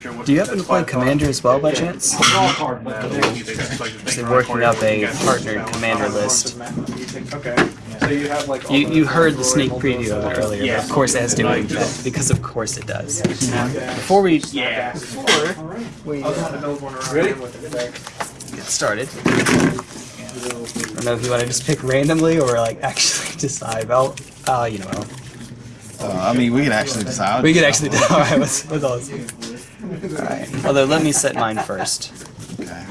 Do you happen to play Commander as well by chance? Actually working up a partnered Commander list. Okay. So you have like. You you heard the sneak preview of it earlier, but of course it has to do with that, because of course it does. Before we Yeah. before we Ready? get started, I don't know if you want to just pick randomly or like actually decide. Well, uh, you know, Uh, I mean, we can actually decide. we can actually. decide. All right, what's what's all this? Right. Although let me set mine first. Okay.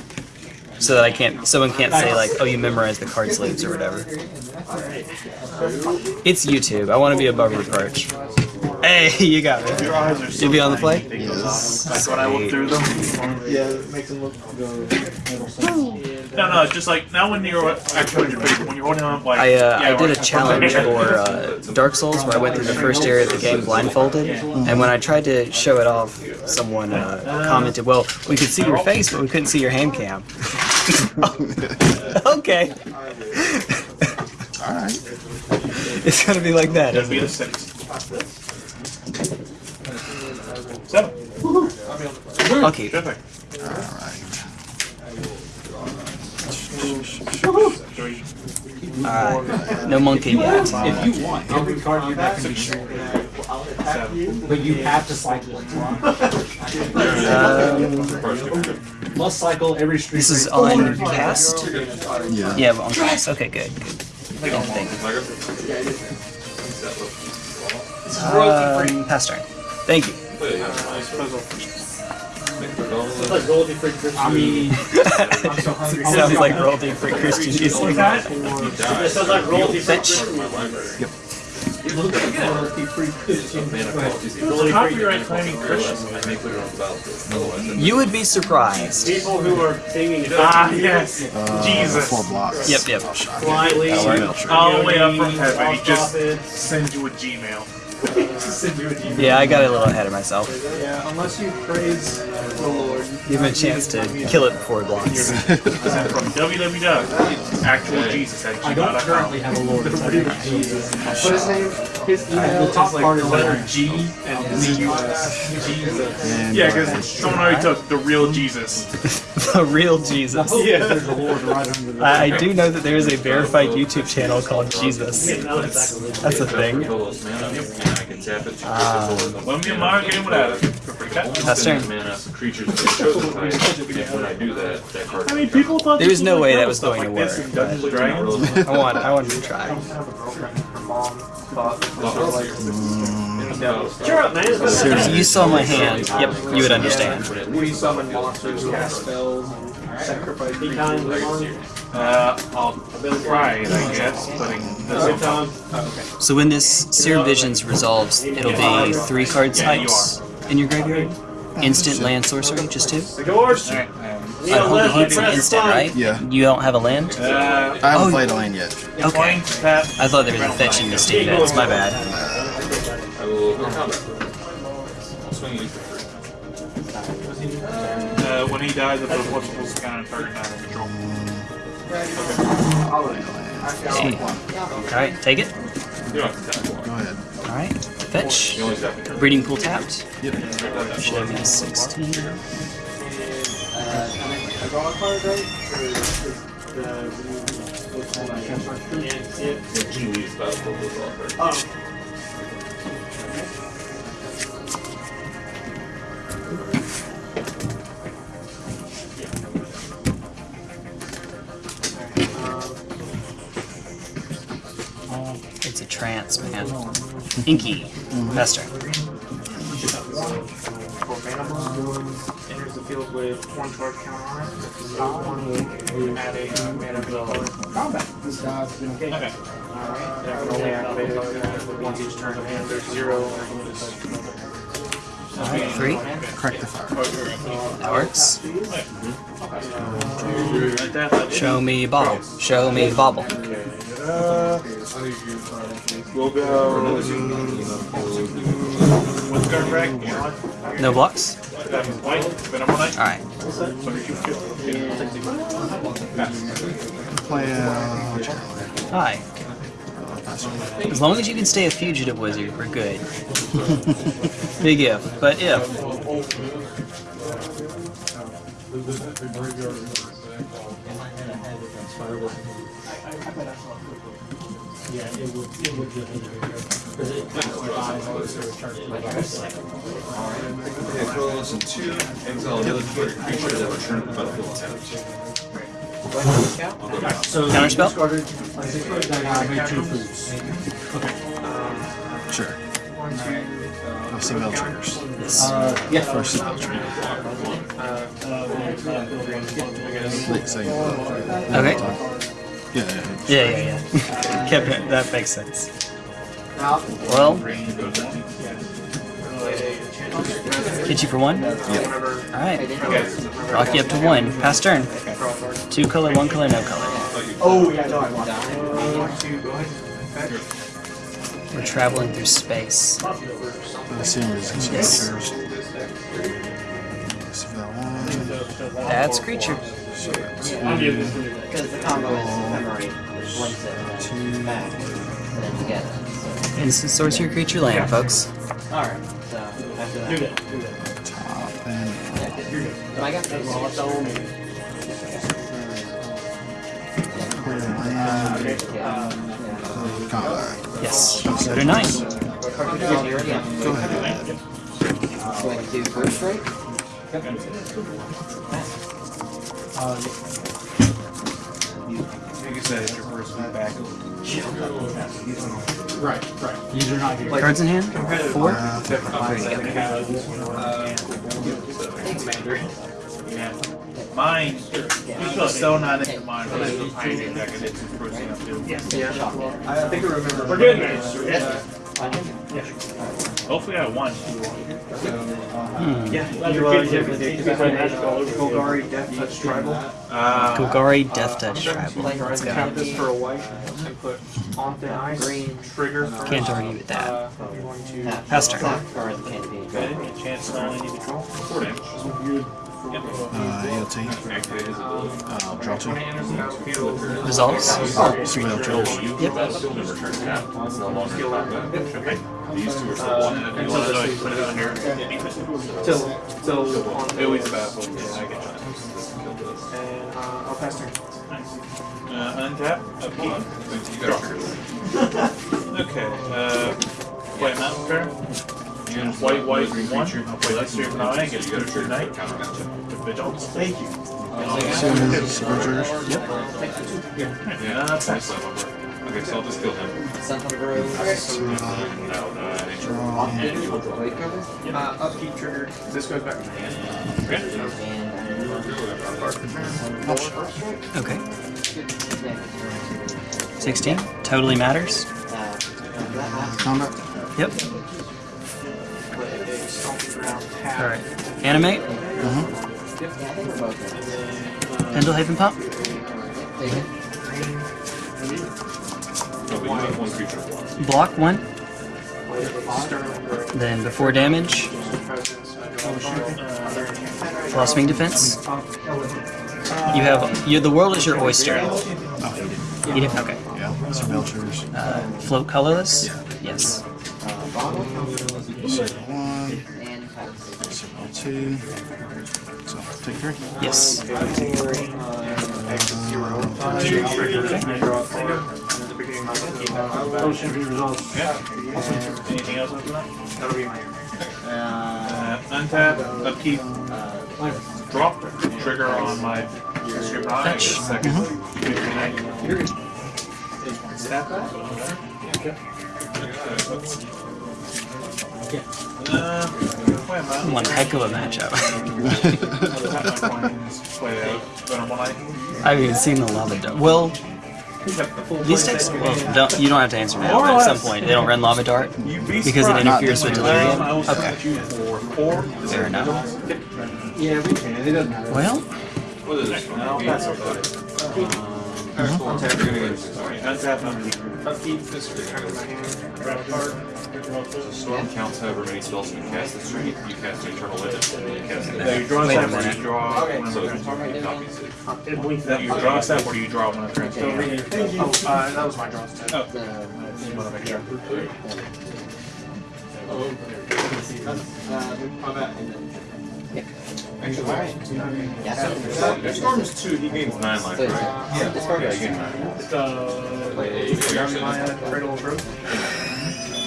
so that I can't, someone can't say like, oh, you memorized the card sleeves or whatever. It's YouTube. I want to be above reproach. Hey, you got me. Your eyes are so You'll be on the tiny. play? Yes. Like when I look through them. Yeah, it makes them look. No, no, it's just like now when you're actually on your face, when you're holding on like. I, uh, yeah, I did a challenge for uh, Dark Souls where I went through the first area of the game blindfolded, and when I tried to show it off, someone uh, commented, "Well, we could see your face, but we couldn't see your hand cam." okay, All right. it's gonna be like that, That'd isn't be a it? six. Seven. I'll keep. All right. Three. Alright, no monkey yet. If you want, every card you have can be short. But you have to cycle it. Um, Must cycle every street. this is on cast. Yeah. Yeah, on cast. Okay, good. good. Thank you. Um, pass turn. Thank you. I mean, Sounds like royalty free Christian music. it sounds like royalty Fetch. Copyright claiming Christians. You would be surprised. People who are singing Ah, yes. Uh, Jesus. Four blocks. Yep, yep. blindly. All the way up from heaven. He just sends you a Gmail. Yeah, I got a little ahead of myself. Yeah, unless you praise the Lord. Give him a chance to kill it before it blocks. Sent from www. Actual Jesus at I don't currently have a Lord. But his name, his email, the top part is letter G and Z-U-S. Jesus. And, Yeah, because someone already took the real Jesus. the real Jesus. Yeah, there's a Lord right under the. I, I do know that there is a verified YouTube channel called Jesus. That's, that's a thing. Um, Let me mark it without it. pass turn. I mean, people thought There was no way that was going to work, in Dungeons and Dragons. I want, I wanted to try. Cheer up, man. It's been If you saw my hand, yep, you would understand. We summon monsters, cast spells, and sacrifice. Be kind, Lemon. Uh, I'll try it, I guess, putting this Good on time. top. So when this Seared Visions resolves, it'll be three card types in your graveyard. Instant land sorcery, just two. The doors. Alright, I hope he hits an instant, right? Yeah. You don't have a land? Uh, I haven't Oh. played a lane yet. Okay. I thought there was a fetch in Mystic Events, my bad. Uh, when he dies, I put a multiple scan and target not in Alright, take it. Alright, fetch. Breeding pool tapped. Should be 16. It's man. Inky. Master. Enters the field with one charge count on it. Top one will add a uh, mana color. Combat. Okay. Alright, that can only activate once each turn. There's zero. Three. Crack the fire. That works. Show me bobble. Show me bobble. Uh, we'll go. What's guard? No blocks? Alright. Hi. As long as you can stay a fugitive wizard, we're good. Big if, but if. Okay, control lesson two, exile another target creature that return to the battlefield tapped. So Counterspell? discarded, uh, made two foods. Sure. Oh, Surveil triggers. Yes. Uh, yeah. First Surveil trigger. Wait, second. Okay. Yeah, yeah. Yeah, yeah, yeah. Kept it. That makes sense. Well, hit you for one. Alright. Rock you up to one. Pass turn. Two color, one color, no color. Oh, yeah, no, I want that. We're traveling through space. The same reasons. Yes. Triggers. So that one. That's creature. So that's Because the combo is memory, which links it and two. then back, and then together. So, Instant sorcery creature land, folks. alright, so after that. Do that, do that. Top and But I got this. clear land. Combat. Yes. So do nine. Go ahead. Going to first strike. You can say it's your first move back. Right, right. These are not here. Cards in hand? Four. Uh, Mine, you still not into mine, but I was hiding back in it's frozen up too. I think I remember. We're good, man. Hopefully I won. Hmm. Yeah, you, uh, you Golgari Death Touch Tribal. Uh, Golgari Death Touch Tribal. Let's go. Tap this for a white and put on thin ice. Green. Trigger for. Can't argue with that. Uh, you're going to. Tap. Pass turn. Tap card can't be. okay, chance to only need to draw four damage. uh, ALT. Activate his ability. Uh, draw two. Resolves? Surveil triggers. Yep. Battlefield and return tap. It's no longer in combat. These two are still one. and You you want want to put it under? Till, till on. Always a battle. Yeah, I get that. And, uh, I'll pass turn. Uh, untap, upkeep. You got triggers. Okay, uh, play a mountain fair. White, white, one. I'll play Leicester nine, get You to got a go trigger night. counter matchup. Vigilance. Thank you. Civil civil triggers. Yeah, Uh, that's nice level. Okay, so I'll just kill him. Sun Hunter Grove. So, uh, No, no, I think. Blade cover. Uh, upkeep trigger. This goes back to hand. And. Okay. 16. Totally matters. Uh, Combat. Yep. Put a stomping ground tap. Alright. Animate. Uh-huh. Yeah, I think we're. Pendelhaven Pump. Take it. No, but you have one creature of. Block one. Then before damage, blossoming defense. You have you. The world is your oyster. Oh, Eat it. Okay. yeah. Surveil triggers. Uh, float colorless. Yes. Uh, one. And two. So, take three. Yes. Exit zero. Trigger. I draw a card. And at the beginning of my upkeep, Potion be resolved. Anything else after that? That'll be my. Uh, untap, upkeep, drop, trigger on my Leicester nine, get a Fetch. second. Uh, wait a minute. One heck of a matchup. Tap my coins, play out, Venom one eye. I've even seen the lava dart. Well, these decks. Well, don't, you don't have to answer that. At some point, they don't run lava dart because it interferes with delirium. Um, I will Okay. set you for four. Fair enough. Yeah, we can. It doesn't matter. Well, Pass it. Sorry, untap, upkeep. Upkeep, this return of my hand. Grab card. Storm counts however many spells you cast this turn. You cast eternal legend, and then you cast So it. draw a step or you draw So you draw a step or you draw one of the turns? Oh, that was my draw step. Oh, Uh, just wanna make sure. uh, combat and then. If Storm is two, he gains nine life, right? Yeah. Yeah, he gains nine. Uh, Wait, Yavimaya, Cradle of Growth.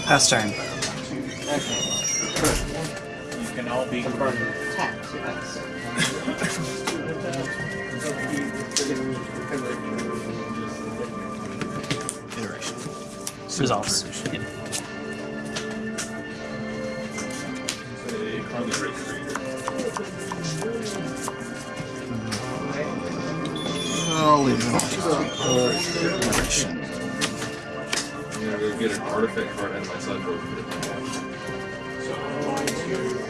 Pass turn. You can all be Tap. Yes. Iteration. Resolves. Yeah. Leave it on. Iteration. I'm gonna go get an artifact card and my sideboard.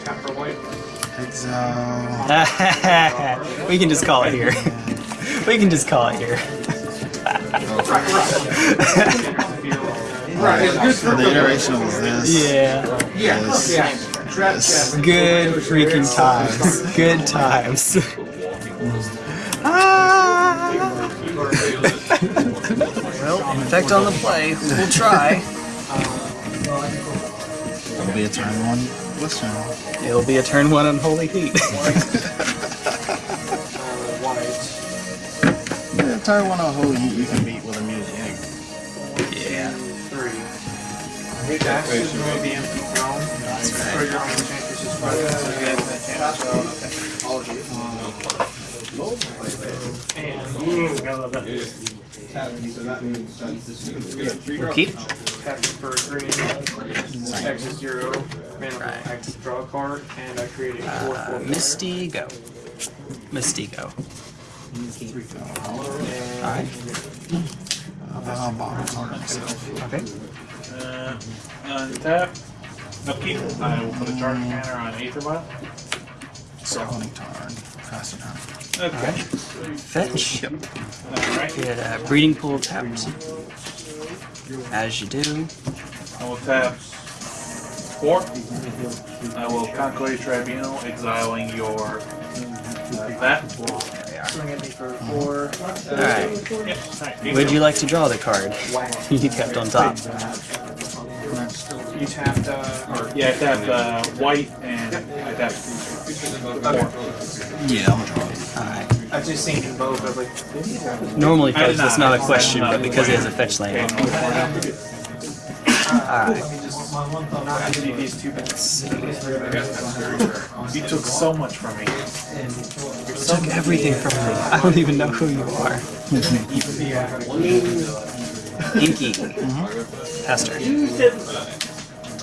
Tap for white. Exile. we can just call it here. we can just call it here. So the iteration was this. yeah. This. Yeah. This. Good freaking times. Good times. effect on the play. We'll try. It'll be a turn one listen. It'll be a turn one on Holy Heat. Yeah, turn one on holy you, you can beat with a music. yeah. Three. Axes empty. And We'll keep. tap for green. Exit zero. Mana Right. active draw a card, and I create a four Uh, four. Misty go. Misty go. Alright. Uh, bottom myself. Okay. Uh, untap. Upkeep. I will put a charge counter on Aether Vial. Summoning turn. Faster turn. Okay. Fetch. Alright. Get a breeding pool tapped. As you do. I will tap four. I will calculate tribunal, exiling your uh, that. Swing at me four. Alright. Yep. Would you like to draw the card you kept on top? You tapped, uh, or Yeah, I tapped uh, white and I tapped four. Yeah, I'm gonna draw it. Alright. I just seen both. I was like, did he Normally, I did folks, that's not. not a question, but because he has a fetch land. Alright. not actually these two bits? You took so much from me. You took everything from me. I don't even know who you are. Inky. Mm-hmm. Pastor.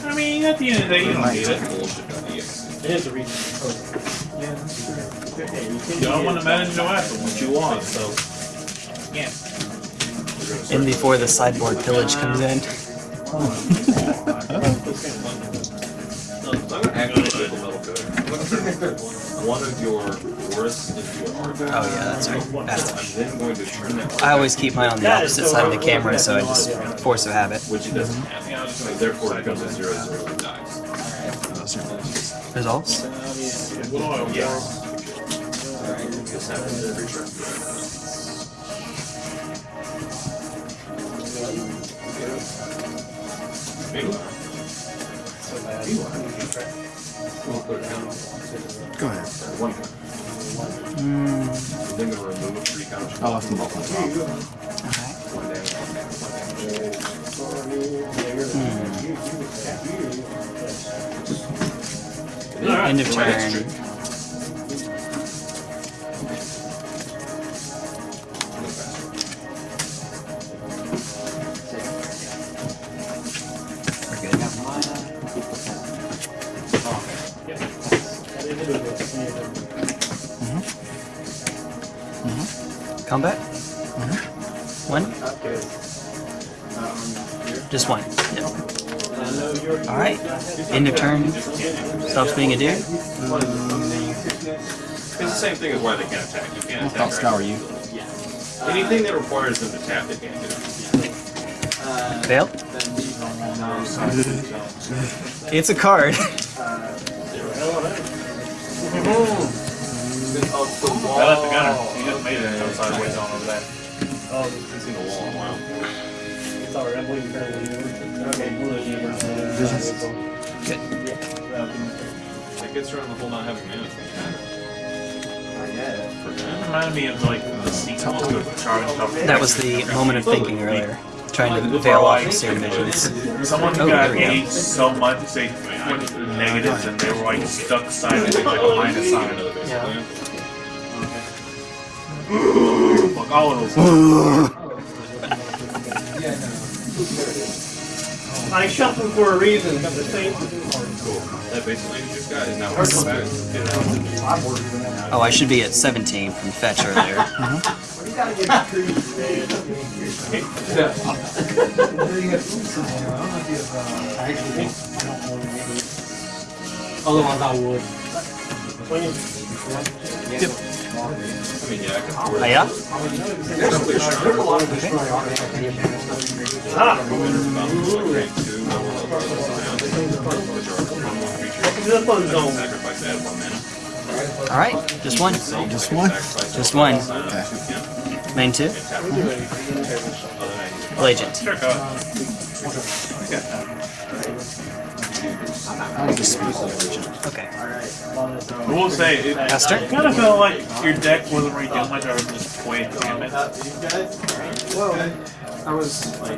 I mean, at the end of the day, you don't need it. You don't want to manage no happen what you want, so. Yeah. In before the sideboard pillage comes in. I'm gonna activate the metal code. I'm gonna turn one of your forests into an artifact. Oh yeah, that's right. That's I'm then going to turn that I always keep mine on the opposite side of the camera, so I just force of habit. which it doesn't have. Therefore it becomes a zero zero and dies. Results? Yes. This happens every turn. Meanwhile. We'll put it down. Go ahead. One count. Then gonna remove three counters. I left them both on top. One hmm. End of So my next turn. trick- Go faster. Combat? Mm-hmm. One? Just one. Yep. Alright. End of turn. Stops being a dude. Mm. It's the same thing as why they can't attack. You can't I'll attack. scour you. Anything that requires them to tap, they can't do. Fail? It's a card. I left the gunner. He just made it go sideways on over there. I've seen the wall in a while. Good. That gets around the whole not having mana. reminded me of like the sequel to Charlie That was the moment of oh, thinking earlier. Trying to veil off the same visions. Someone who Oh, got there we go. aged so much they went negatives and they were like stuck silent like a minus sign. Yeah. Fuck all of those. I shuffled for a reason, but the same. That basically you just got is now working. Oh, I should be at 17 from fetch earlier. Other ones I would. I mean, yeah, I can afford Oh, yeah? Definitely sure. Ah! Rank two, The fun zone. Sacrifice that one mana. Alright, just one. Just one? Just one. Okay. Main two? Mm-hmm. Legend. Sure. I'll just speak legend. Okay. I will say, it, Esther? kind of felt like your deck wasn't really doing much other than just play damage. I was. I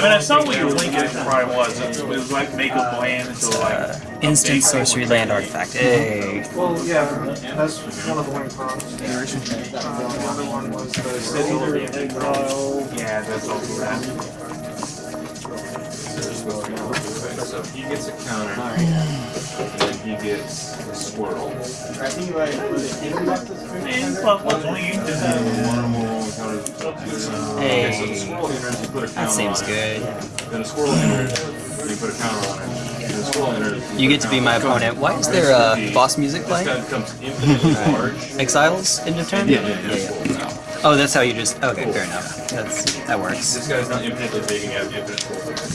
mean, I saw what your linkage probably was. It was like make a bland into like. Uh, instant sorcery land artifact. Hey. Well, yeah, that's one of the wing prompts. Uh, the other one was the sigil. Yeah, that's also that. So he gets a counter, and then he gets a swirl. And, well, what's only you can do? One or more rolling counters. Okay, so the Hey. enters, you put a That counter seems on it. good. Then a swirl enters, and you put a counter on it. And the swirl enters. You get to be my opponent. Why is there uh, boss music playing? guy becomes infinitely large. Exiles end of turn? Yeah, yeah, yeah. Oh, that's how you just. Okay, fair enough. That's that works. This guy's not infinitely big and you have infinite force.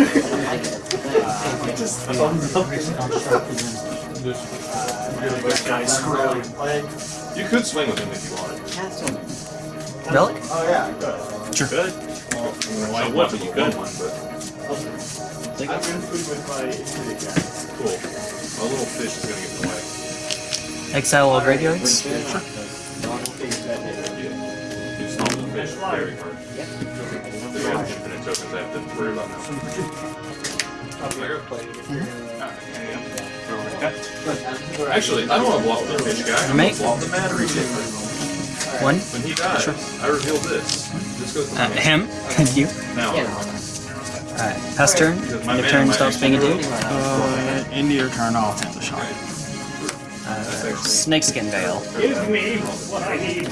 You could swing with him if you wanted. Relic? Oh yeah, good. Sure. Good. Well, I would, but you could one, but I'm gonna food with my guy. cool. A little fish is gonna get in the way. Exile all graveyards? You smell the fish very hard. They have infinite tokens I have to worry about now. Actually, I don't want to block the fish guy. I want Mate? to block the battery shaper. One? When he dies, I reveal this. This goes to Uh, him? Thank you. Now, Alright, pass turn. End of turn stops being a dude. Uh, into your turn, I'll attempt the shot. Uh, snakeskin veil. Give me what I need.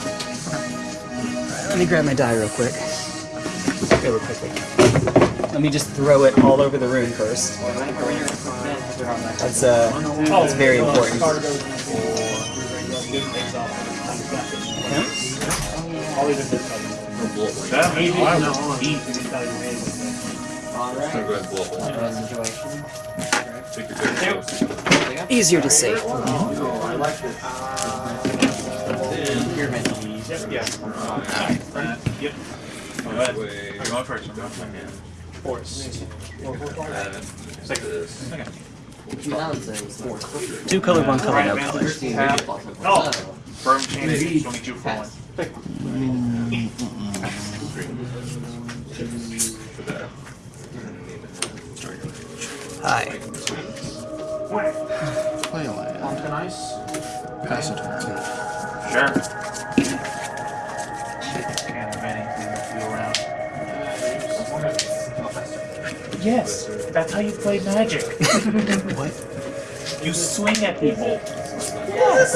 Let me grab my die real quick. Really quickly. Let me just throw it all over the room first. That's uh, that's very important. That means I will eat. I'm gonna go ahead and blow up. Take your pick. Easier to say. Yep. Go ahead. Way- You're going first. I'm going second. Two color, one color, Right, no color. Oh! Firm change. 22 for one. For that. Hi. Play a land. Onto nice. Pass a turn. Sure. Can't have anything to feel around. Yes, that's how you play magic. What? You swing at people. Yes.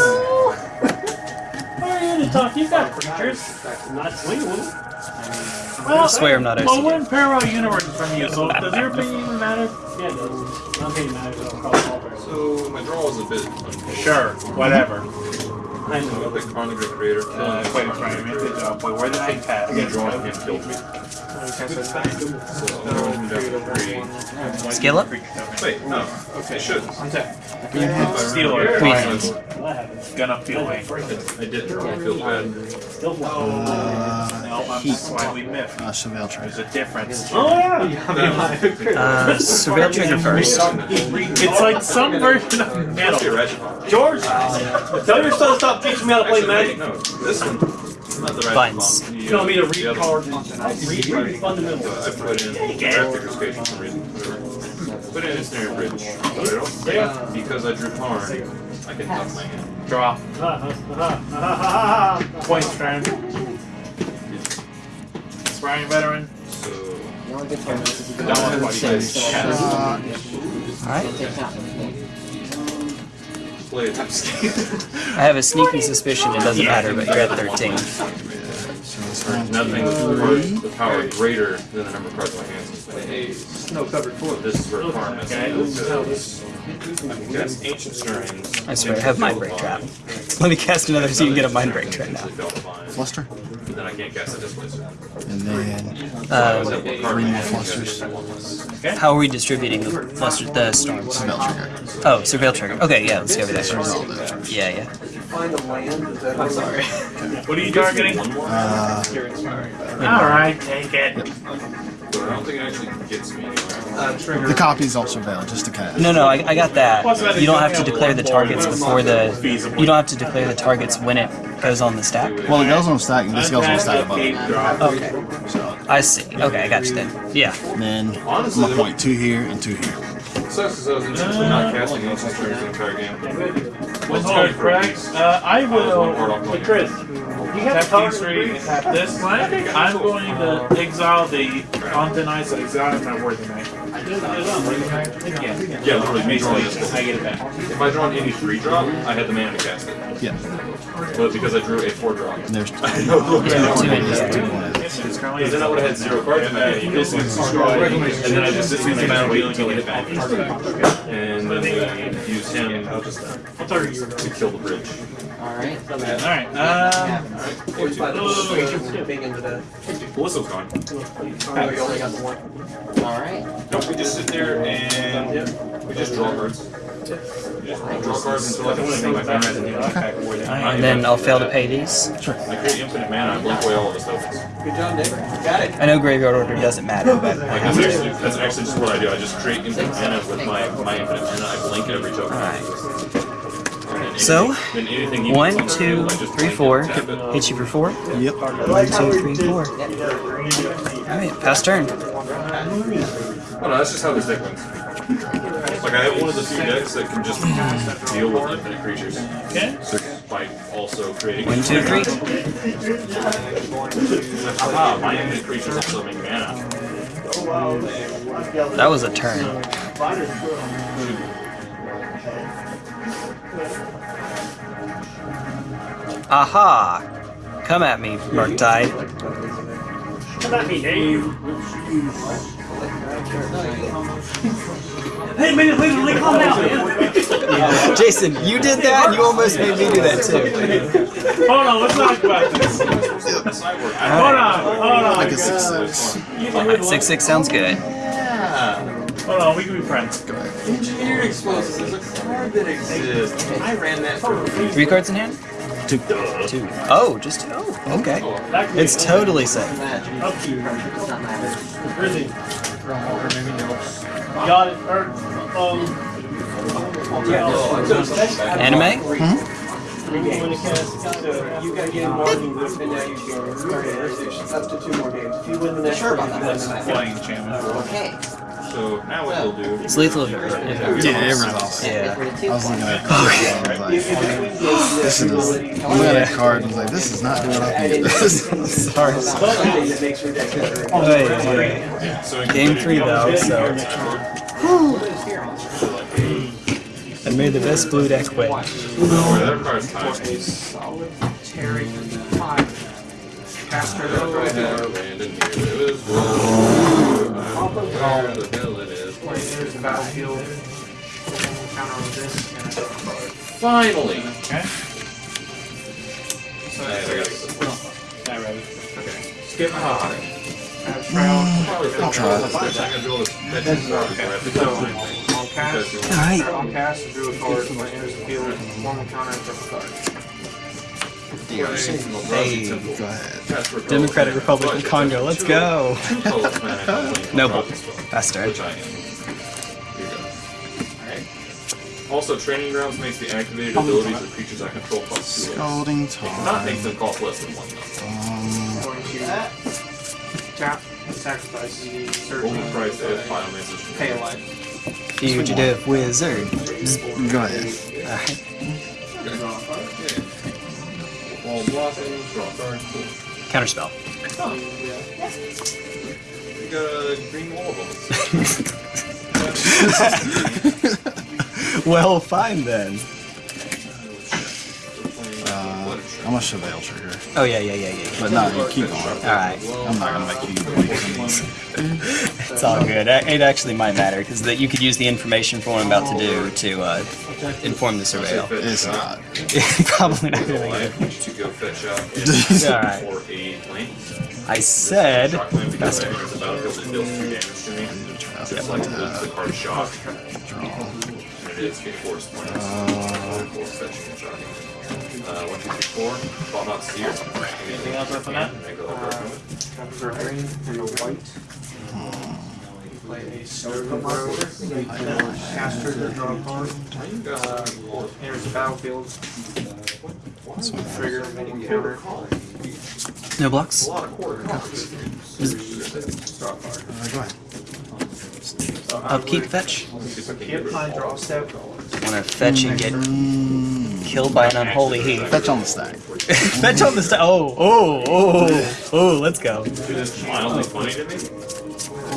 Why are you to talk? You got creatures. Not swinging them. Well, swear I'm not Well, OCD. we're in parallel universes from you, so does your opinion even matter? Yeah, it does. I'm being mad at across all. So my draw is a bit. Sure, whatever. I I'm a gonna pick Karn the Great Creator. Uh, wait, wait, wait, wait, wait, where did I pass? I'm gonna draw and kill me. So I'm down to three. Scale up? Wait, no. Okay, should. Steal it. Queens. that happens. gonna feel angry. I did. I feel bad. Still fly. Uh, No, I'm slightly miffed. uh, Chevelle There's a difference. Oh yeah. Uh, surveil trigger first. It's like some version of Must be a metal. ratchet bomb. George, tell your son to stop teaching me how to play Actually, magic. no, this one. Not the ratchet Buttons. bomb. The, You want me to read the other cards? one. Read, read fundamentals. I put in Raptor's Cage for some reason. Put in a snare bridge. Yeah. Because I drew Karn, I can tuck my hand. Draw. Point Point turn. Sparring veteran. So, The only good thing is if you That go one, to what do you six, guys- so Alright. Take that. play a tap I have a sneaking suspicion it doesn't matter, but you're at 13. so it's one, Nothing two, the power greater than the number of cards in my hands. A snow covered floor. This is where Karn messes up because I can cast Ancient Stirrings. I swear, I have Mindbreak Trap. Let me cast another so you can get a Mindbreak Trap now. fluster, But then I can't cast a Displacer. and then Um, three more flusters. how are we distributing the, fluster, the storms? surveil trigger. Oh, surveil trigger. Okay, yeah, let's go over There's all that. those triggers. Yeah, yeah. I'm sorry. What are you targeting? Uh, Alright, take it. But I don't think it actually gets me anywhere. the copy's also Chevelle, just to cast. No, no, I, I got that. You don't have to declare the targets before the. You don't have to declare the targets when it goes on the stack. Well, it goes on the stack, and this goes on the stack above it. Okay, So, I see. Okay, I got you then. Yeah. and then I'm gonna point two here and two here. Sucks because I was intentionally not casting Ancient Stirrings the entire game. What's card correct? Uh, I will Card off my Hey, Chris, hand. you have tap color these three and tap this. I'm going to exile the Content Ice and exile my Worthy Knight. Yeah, Yeah, literally, me drawing this. I get it back. If I draw an any three drop, I had the mana to cast it. Yeah, But because I drew a four drop, and there's two. I had no clue. Two Indies. It's Then I would have had zero cards in my hand. You basically and then I just sit the mana wait until I hit back. Uh, and then we use him uh, to kill the bridge. Alright. Alright, um, Ballisto's gone. Alright. Don't we just sit there and we just draw cards? We just draw cards until I can see my mana and then I'll fail to pay these. Sure. I create infinite mana and blink away all of his tokens. Good job, Nick. Got it. I know graveyard order doesn't matter, but Like that's actually that's actually just what I do. I just create infinite mana with my my infinite mana. I blink every token. And then So, one, two, three, four. then anything he One, puts on two, the field, I just three, blink four. it, tap it. Hit you for four. Yep. One, two, three, four. Alright, pass turn. Oh no, that's just how this deck wins. Like I have one of the few decks that can just deal with infinite creatures okay. by also creating. One, two, three. Aha, my infinite creatures also make mana. That was a turn. Hmm. Aha! Come at me, Murktide. Come at me, Dave. Hey, man, literally calm down, man. Jason, you did that you almost made me do that too. Hold on, let's talk about this. Hold on, hold on. Like a six six. Alright, 6 6 sounds good. Yeah. Hold on, we can be friends. Engineered explosives is a card that exists. I ran that for Three cards in hand? Two. Two. Oh, just two. Oh, okay. It's totally safe. Really? Got it. Or, um. Yeah. Anime? When it cast, so you gotta get involved in this, and now you can up to two more games. If you win the next Sure about one, that. you win the next Flying enchantment. Okay. So now what we'll do. It's lethal if it, if it Yeah, it resolves. Yeah. I was looking at it. I was like, this is. I'm looking at that card and I was like, this is not doing what I think it does. Sorry. Something that makes your deck better. Oh, wait, wait. Game three though, so I made the best blue deck win. Where that card's time piece. Here. It is Where the hell it is. There's the battlefield. Counter on this. Finally! Okay. Nice, I got it. Not ready. Skip high. I'll try. I'm gonna do all this. That's just more of a graphic. cast. Alright. On cast, drew a card. When enters the field, one will counter and flip a card. Hey. Go ahead. Cast for Democratic Gold. Republic of Congo, let's go! Two colors, man, I don't think Noble. Rock as well, Fast turn. Which I am. Here you go. Also, Training Grounds makes the activated abilities of creatures I control plus two less. Scalding It cannot make time. them cost less than one though. Um, Going to tap, sacrifice, search, Only price if Biomancer's pay a life. Fugitive wizard. go ahead. Alright. Wall blocking, draw a card, cool. Counterspell. You got a green well, fine then. Uh, I'm gonna surveil trigger. Oh yeah, yeah, yeah, yeah. But no, you keep going. Alright. I'm not gonna make you wait for these. It's all good. It actually might matter because that you could use the information for what I'm about to do to uh, inform the surveil. It's not. Probably not really Life good. to go fetch out Alright. for a lane. I said. Shock land because Faster. it's about to deal two damage to me. It's like the, the shock. It is a force point. Uh, Uh, one, two, three, four. While not seer. Anything else up on that? Make a little bit. Copies green and a white. You play a Stoker Road. Cast trigger, draw a card. Uh, enters the battlefield. Trigger, mini counter. No blocks. A lot of quarter cards. Draw a uh, go ahead. Upkeep fetch. Hit pine, draw a step. Want to fetch and get killed by an unholy heat. Fetch on the stack. fetch on the stack. Oh, oh, oh, oh, let's go. It is mildly funny to me.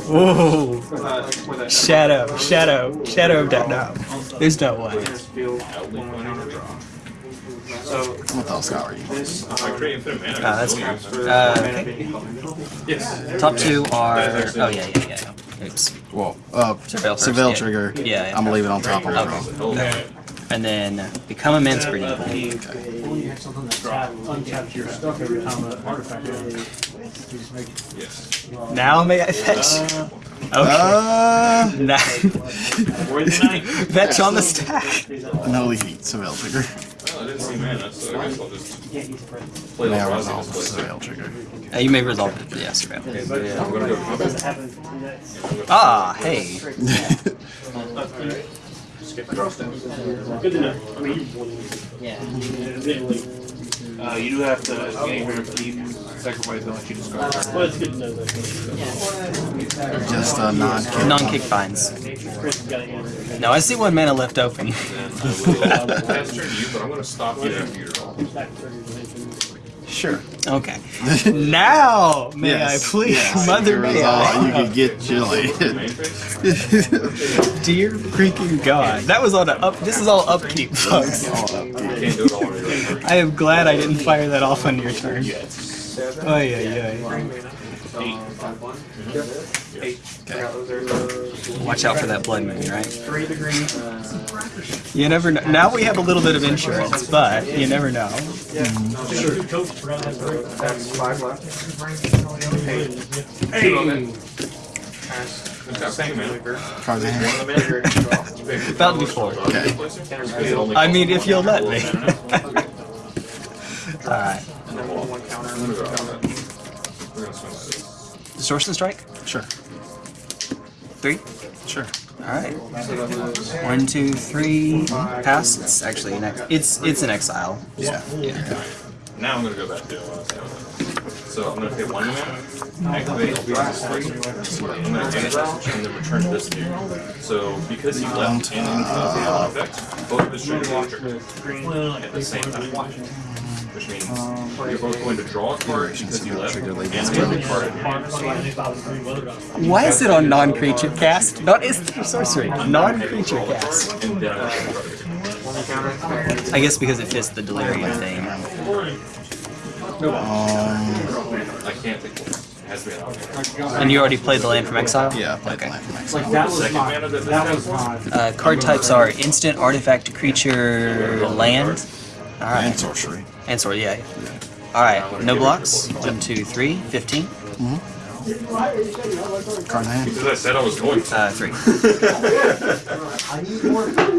Oh, With a, with a shadow, shadow, shadow of doubt. No, there's no way. enters field, one will counter draw. So What else got you? this, I create infinite mana. Ah, that's Don't fair. use for it. Uh, okay. Yes. Top two are. Oh yeah, yeah, yeah. Oops. Well, uh, Surveil first, surveil yeah. trigger. Yeah, yeah. I'm gonna leave it on top of the Okay. Okay. And then become a man's breeding pool. Untap your stuff every time an artifact Yes. Now may I fetch? Okay. Uh, Now, For the night. fetch on the stack. Unholy heat. surveil trigger. Well, I didn't see mana, so I guess I'll just play May the I resolve the display. Trigger? Uh, you may resolve it. Yeah, surveil. Okay, so yeah, I'm gonna go combat. Ah, hey. Good to know. I mean, Yeah. Uh, you do have to gain your keep, sacrifice, don't let you discard. well, it's good to know that. Just a non-kill. Non-kick fines. Chris got to answer. No, I see one mana left open. Then I will pass turn to you, but I'm gonna stop you after your draw. Sure. Okay. Now, may Yes. I please, yes. Mother You may resolve- You I? could get chilly. Dear freaking God. That was on a up. This is all upkeep, folks. Can't do it all on your turn. I am glad I didn't fire that off on your turn. Seven. Oh, yeah, yeah. Eight. Eight. Forgot those are- Watch out for that blood moon, right? Three degrees. green. You never know. Now we have a little bit of insurance, but you never know. That's five left. Eight. Hey! Pass. Same mana. Cards in hand. One of the mana. About to be four. Okay. I mean, if you'll let me. Alright. And then one counter. I'm gonna go combat. We're gonna swing this. Distortion strike? Sure. Three? Sure. Alright. So that was One, two, three. Pass. It's actually an ex- it's it's an exile. Yeah. yeah. Now I'm gonna go back to So I'm gonna pay one mana, activate Eldrazi Slicer. I'm gonna exile and then return this to you. So because he left in the effect, both of his triggers are triggered at the same time. Which means you're both going to draw a card because you left and pay a card in your hand. Why is it on non-creature cast? Not instant sorcery. Non-creature cast. I'm gonna draw it. one counter. I guess because it fits the delirium thing. Um, I can't think of it. It has to be an And you already played the land from exile? yeah, I played the land from Mexico. Like that was Second my, mana that this that guy was wants? my. Uh, card types are instant, artifact, creature, land. And sorcery. And sorcery, yeah. yeah. Alright, no blocks. One, two, three, 15. Card in hand. Because I said I was going to. Uh, three.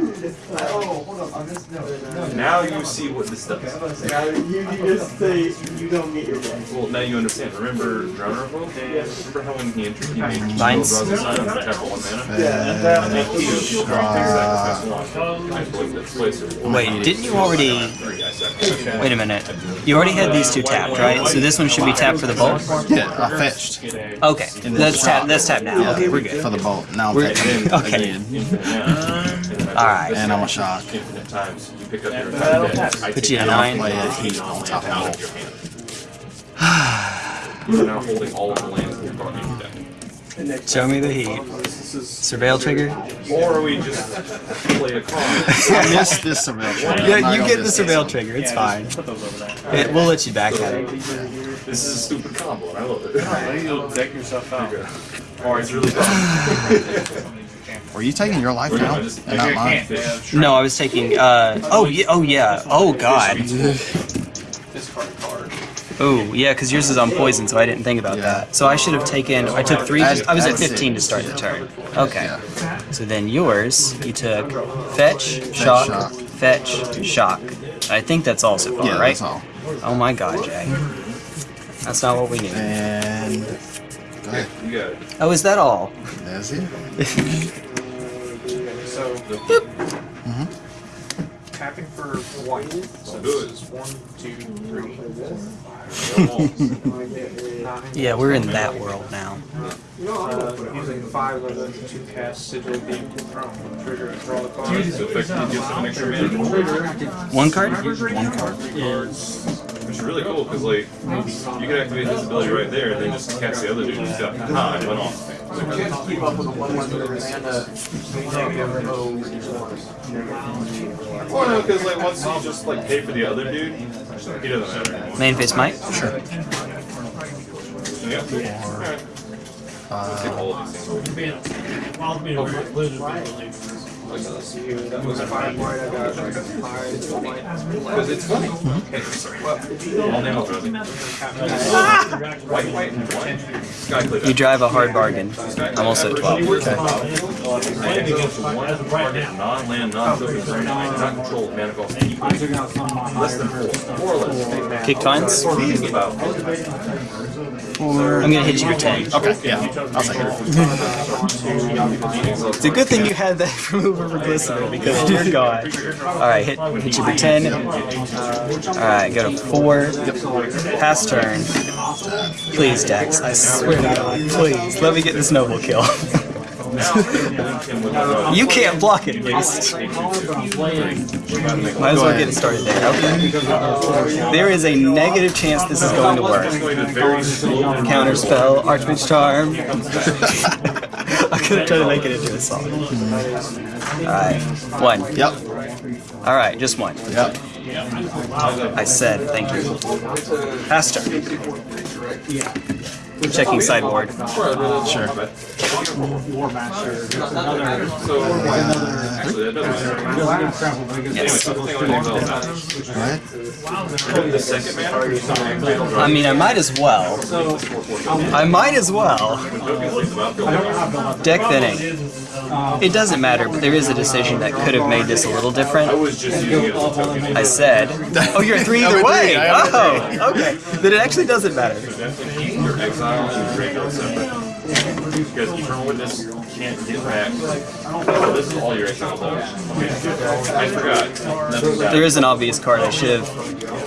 I need more food. Oh, hold up. On this note. Now you see what this does. You, you just say you don't get your way. Well, now you understand. Remember Drowner of Will? Remember how when he entered, he made two Vines? Rosa Sign on for tap one mana? Yeah. And then he sacrificed one. I blinked its place. Wait, didn't you already? Three, I sacrificed. Wait a minute. You already had these two tapped, right? So this one should be tapped for the bolt. Yeah, I fetched Okay, let's tap. Let's tap now. Okay, we're good. for the bolt. Now I'm We're- fetching okay. again. Infinite mana. And then I Alright. And I'm a shock. Infinite times. You pick up your entire Put you at nine. Play my a heat hand, on top of out bolt. your hand. You're now holding all of the lands that brought in your deck. Show me the heat. Surveil trigger. Or we just play a card. I missed this surveil. trigger. Yeah, you get the miss surveil trigger. It's fine. Put those over there. It, we'll let you back at it. This is a stupid combo, and I love it. You'll deck yourself out. Or it's really dumb. Were you taking your life now and not mine? No, I was taking. Uh. Oh yeah. Oh yeah. Oh god. Discard card. Oh yeah, because yours is on poison, so I didn't think about Yeah. that. So I should have taken. I took three. Add- I was at add 15 to start the turn. Okay. So then yours, you took fetch, shock, shock. fetch, shock. I think that's all so far, Yeah, right? that's all. Oh my god, Jay. That's not what we need. And go ahead. You got it. Oh, is that all? That's it. So Mm-hmm. tapping for white. So Do it. this is one, two, three, nine. Yeah, we're in that world now. Uh, using five of them to cast Sigil Beam Throne. Trigger and draw the card. So effectively gives an extra mana. One card? One card. Which is really cool, because like, you can activate this ability right there, and then just cast the other dude and stuff. Aha, it went off. Keep up with the one one mana. Well, no, because like, once you just like pay for the other dude, he doesn't matter anymore. Main face might? Sure. Yeah. Alright. Let's take all of these things. Because it's funny. Okay, sorry. All name. White, white, white. You drive a hard bargain. I'm also 12. Land against one target non-land, non-token not controlled mana. Less than four. Four or less. Kick fines? I'm gonna hit you for 10. Okay. Yeah. I'll take it. It's a good thing you had that remover for Glistener because dear god. Alright, hit, hit you for 10. Alright, go to 4. Pass turn. Please, Dex. I swear to god. Please, let me get this noble kill. you can't block it, at least. Might as well get it started there. Okay. There is a negative chance this is going to work. Counterspell, Archmage Charm. I'm gonna try to make it into a song. Alright, one. Yep. Alright, just one. Yep. I said thank you. Pass turn. Checking sideboard. Sure. Actually, that. Yes. Go ahead. The second mana, I mean, I might as well. I might as well. Deck thinning. Um, it doesn't matter, but there is a decision that could have made this a little different. I was just using it as a token. I said, oh, you're three either way. three, I am a Oh, okay. Then it actually doesn't matter. Your exile and your graveyard separate. Because Eternal Witness can't get back. Oh, this is all your exile does. I forgot. There is an obvious card I should have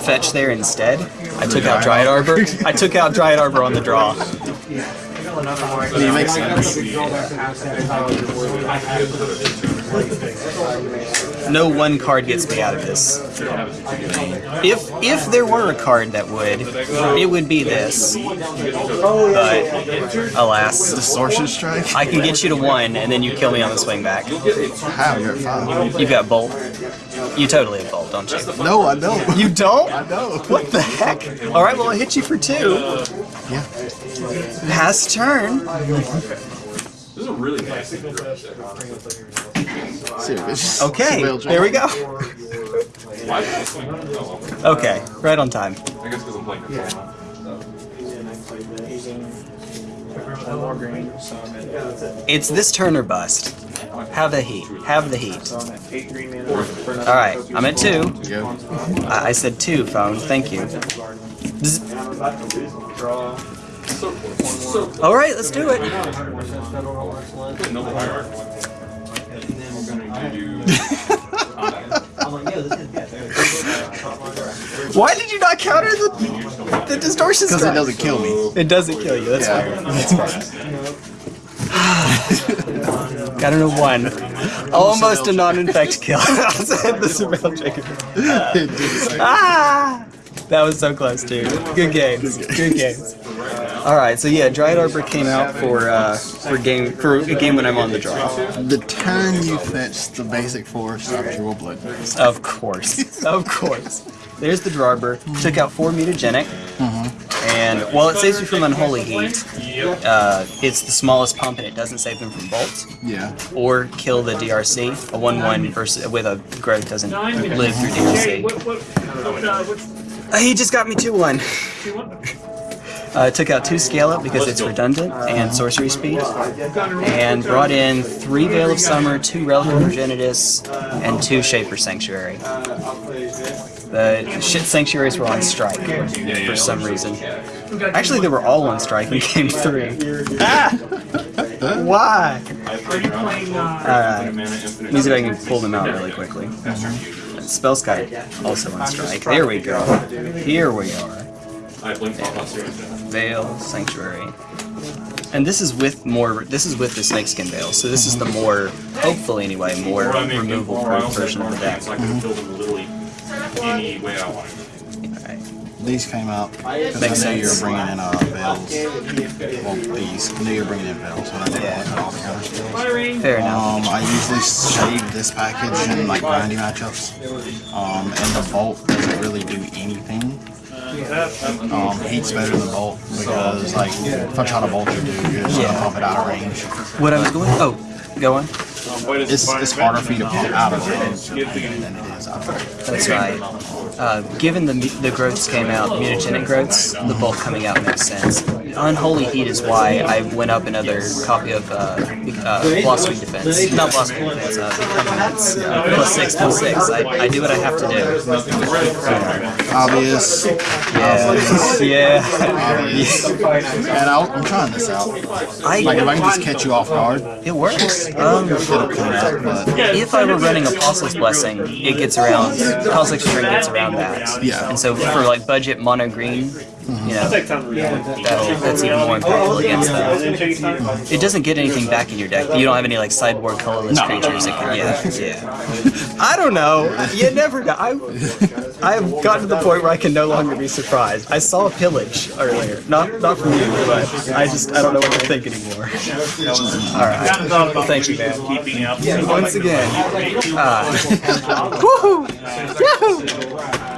fetched there instead. I took out Dryad Arbor. I took out Dryad Arbor on the draw. It makes sense. No one card gets me out of this. If if there were a card that would, it would be this. But alas, Distortion strike? I can get you to one, and then you kill me on the swing back. How? You're at five. You've got bolt. You totally have bolt, don't you? No, I don't. You don't? I know. What the heck? All right, well I hit you for two. Yeah. Pass turn. This is a really nice thing Serious. Okay, Surveil there we go. Why did I swing? Oh, well. Okay, right on time. I guess because I'm playing control It's this turn or bust. Have the heat. Have the heat. so I'm at two. I, I said two, phone. Thank you. All right, let's do it. Noble Hierarch. I'm gonna do. I'm like, yeah, this is good. Why did you not counter the the distortion Because it doesn't kill me. It doesn't kill you. That's Yeah. fine. That's. Got an a one. Almost a non-infect kill. the surveil Jacob. It did say- Ah! That was so close, too. Good games. Good games. All right, so yeah, Dryad Arbor came out for uh, for game for a game when I'm on the draw. The turn you fetch the basic force, I draw blood. Of course, of course. There's the Drarbor. Took out four mutagenic, and while it saves you from unholy heat, uh, it's the smallest pump and it doesn't save them from bolt Yeah. or kill the DRC. A one-one versus with a growth doesn't live through Okay, DRC. what, what, what, uh, what's, Uh, he just got me two one. You want? Uh, took out two scale up because it's redundant and sorcery speed, and brought in three Veil of Summer, two Relic of Progenitus, and two Shaper Sanctuary. The shit sanctuaries were on strike for some reason. Actually, they were all on strike in game three. Ah! Why? Are you playing, Alright. Mana infinite. Let me see if I can pull them out really quickly. Spellskite also on strike. There we go. Here we are. I blinked off last year. Veil, Sanctuary. And this is with more, this is with the Snakeskin Veil, so this is the more, hopefully anyway, more I make removal more, I proof version of the have more deck. things, I can fill them literally any way I want. Alright. These came out because Makes I knew you were bringing in uh, bells. Well, these. I knew you were bringing in bells, and I didn't want to cut all the counter spells. firing? Fair enough. Um, I usually save this package in like grindy matchups. Um, and the bolt doesn't really do anything. Um, heat's better than bolt because like if I try to bolt your dude, you're just gonna pump it out of range. What I was going, oh, go on. It's it's harder for you to pump out of range than it is out of range. That's right. Uh, given the the growths came out, mutagenic growths, the bolt coming out makes sense. Unholy Heat is why I went up another copy of uh, uh, Philosophy Defense. Not Philosophy Defense, uh, Blossoming Defense. Plus six, plus six. I, I do what I have to do. Obvious. Yeah. yeah. Obvious. And I'll, I'm trying this out. I, Like if I can just catch you off guard, it works. Um. But if I were running Apostle's Blessing, it gets around, Cosmic String gets around that. Yeah. And so for like budget mono green, you know, that'll, that's even more impactful against them. It doesn't get anything back in your deck. You don't have any like sideboard colorless No. creatures that can, yeah, yeah. I don't know. You never know. I, I've gotten to the point where I can no longer be surprised. I saw a pillage earlier. Not not from you, but I just I don't know what to think anymore. Alright. Thank you, man. Once again. Uh, woohoo! Yahoo!